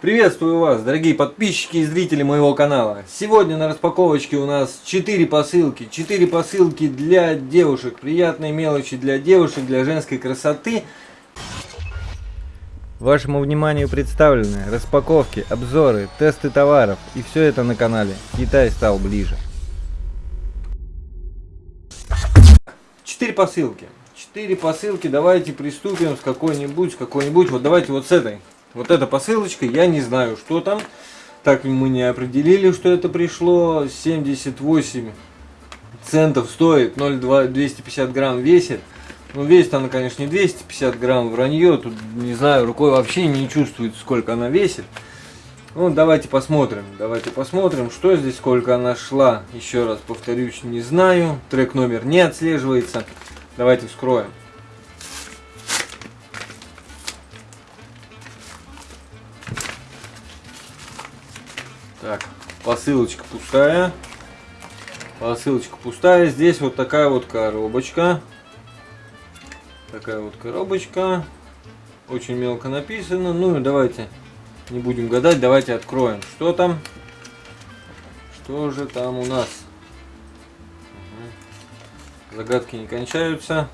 Приветствую вас, дорогие подписчики и зрители моего канала. Сегодня на распаковочке у нас 4 посылки. 4 посылки для девушек. Приятные мелочи для девушек, для женской красоты. Вашему вниманию представлены распаковки, обзоры, тесты товаров. И все это на канале Китай стал ближе. 4 посылки. 4 посылки. Давайте приступим с какой-нибудь, с какой-нибудь. Вот давайте вот с этой. Вот эта посылочка, я не знаю, что там. Так мы не определили, что это пришло. 78 центов стоит, 0,2, 250 грамм весит. Ну, весит она, конечно, не 250 грамм, вранье. Тут, не знаю, рукой вообще не чувствует, сколько она весит. Ну, давайте посмотрим. Давайте посмотрим, что здесь, сколько она шла. Еще раз повторюсь, не знаю. Трек номер не отслеживается. Давайте вскроем. Посылочка пустая. Посылочка пустая. Здесь вот такая вот коробочка. Такая вот коробочка. Очень мелко написано. Ну и давайте не будем гадать. Давайте откроем. Что там? Что же там у нас? Загадки не кончаются.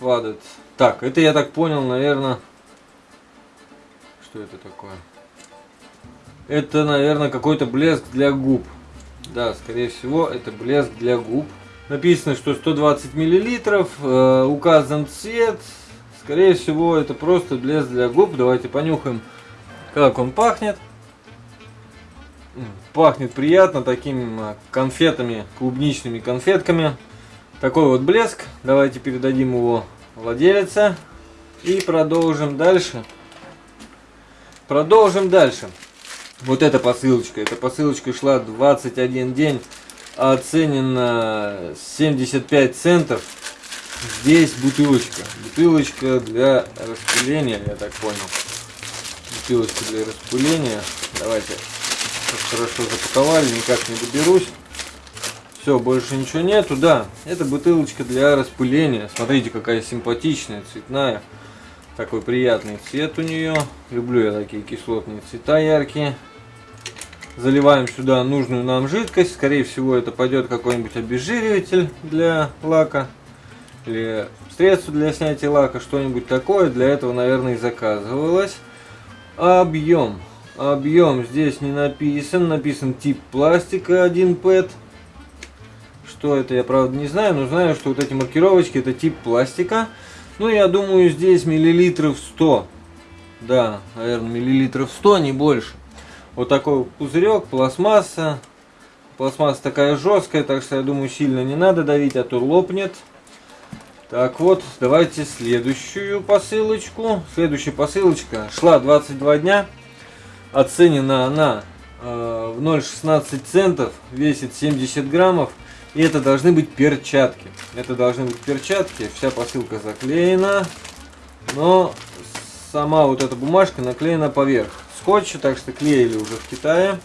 Фадет. Так, это я так понял, наверное... Что это такое? Это, наверное, какой-то блеск для губ. Да, скорее всего, это блеск для губ. Написано, что 120 миллилитров, э, указан цвет. Скорее всего, это просто блеск для губ. Давайте понюхаем, как он пахнет. Пахнет приятно такими э, конфетами, клубничными конфетками. Такой вот блеск. Давайте передадим его владелице. И продолжим дальше. Продолжим дальше. Вот эта посылочка. Эта посылочка шла 21 день. Оценена 75 центов. Здесь бутылочка. Бутылочка для распыления, я так понял. Бутылочка для распыления. Давайте хорошо запаковали, никак не доберусь. Все, больше ничего нету. Да, это бутылочка для распыления. Смотрите, какая симпатичная, цветная. Такой приятный цвет у нее. Люблю я такие кислотные цвета яркие. Заливаем сюда нужную нам жидкость. Скорее всего, это пойдет какой-нибудь обезжириватель для лака. Или средство для снятия лака, что-нибудь такое. Для этого, наверное, и заказывалось. Объем. Объем здесь не написан. Написан тип пластика 1 PET. Что это, я правда не знаю, но знаю, что вот эти маркировочки это тип пластика. Ну, я думаю, здесь миллилитров 100. Да, наверное, миллилитров 100, не больше. Вот такой пузырек, пластмасса. Пластмасса такая жесткая, так что я думаю сильно не надо давить, а то лопнет. Так вот, давайте следующую посылочку. Следующая посылочка шла 22 дня. Оценена она э, в 0,16 центов, весит 70 граммов. И это должны быть перчатки. Это должны быть перчатки. Вся посылка заклеена. Но сама вот эта бумажка наклеена поверх скотча, так что клеили уже в Китае.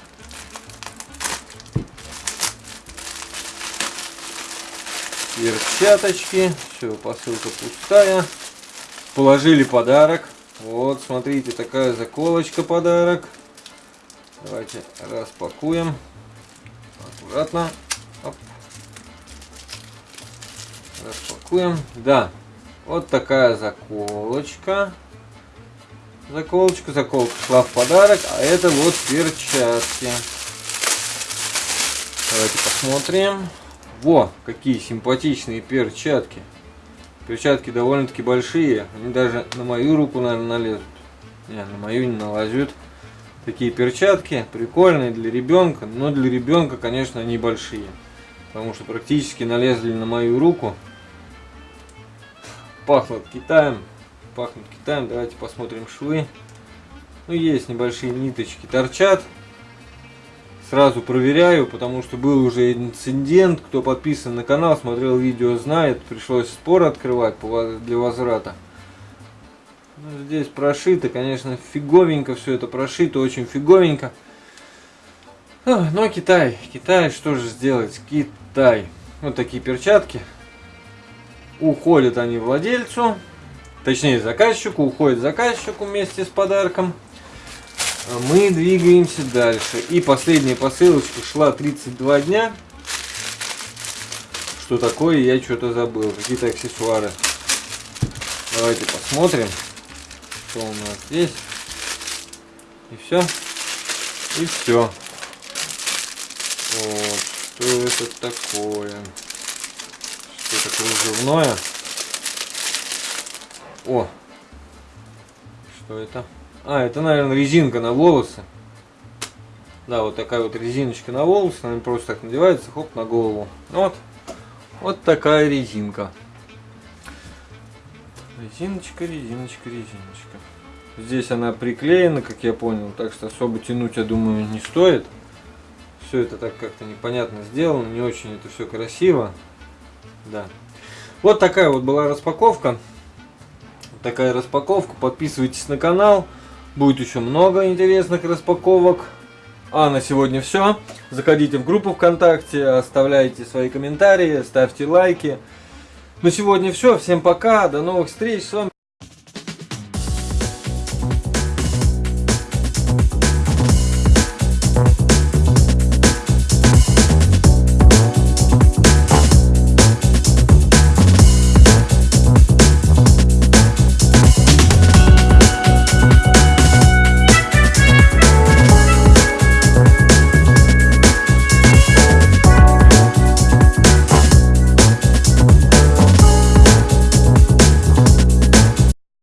Перчаточки. Все, посылка пустая. Положили подарок. Вот, смотрите, такая заколочка подарок. Давайте распакуем. Аккуратно. Оп. Распакуем. Да, вот такая заколочка заколочка. Заколка шла в подарок, а это вот перчатки. Давайте посмотрим. Во, какие симпатичные перчатки. Перчатки довольно-таки большие. Они даже на мою руку, наверное, налезут. Не, на мою не налазят. Такие перчатки прикольные для ребенка. Но для ребенка, конечно, они большие. Потому что практически налезли на мою руку. Пахнут Китаем пахнут Китаем. Давайте посмотрим швы. Ну, есть небольшие ниточки, торчат. Сразу проверяю, потому что был уже инцидент. Кто подписан на канал, смотрел видео, знает. Пришлось спор открывать для возврата. Ну, здесь прошито, конечно, фиговенько все это прошито, очень фиговенько. Но Китай, Китай, что же сделать? Китай. Вот такие перчатки. Уходят они владельцу. Точнее заказчику, уходит заказчику вместе с подарком. А Мы двигаемся дальше. И последняя посылочка шла 32 дня. Что такое, я что-то забыл. Какие-то аксессуары. Давайте посмотрим, что у нас здесь. И все. И все. Вот. Что это такое? Что-то кружевное. О! Что это? А, это, наверное, резинка на волосы. Да, вот такая вот резиночка на волосы. Она просто так надевается, хоп, на голову. Вот. Вот такая резинка. Резиночка, резиночка, резиночка. Здесь она приклеена, как я понял, так что особо тянуть, я думаю, не стоит. Все это так как-то непонятно сделано, не очень это все красиво. Да. Вот такая вот была распаковка. Такая распаковка. Подписывайтесь на канал. Будет еще много интересных распаковок. А на сегодня все. Заходите в группу ВКонтакте, оставляйте свои комментарии, ставьте лайки. На сегодня все. Всем пока. До новых встреч. С вами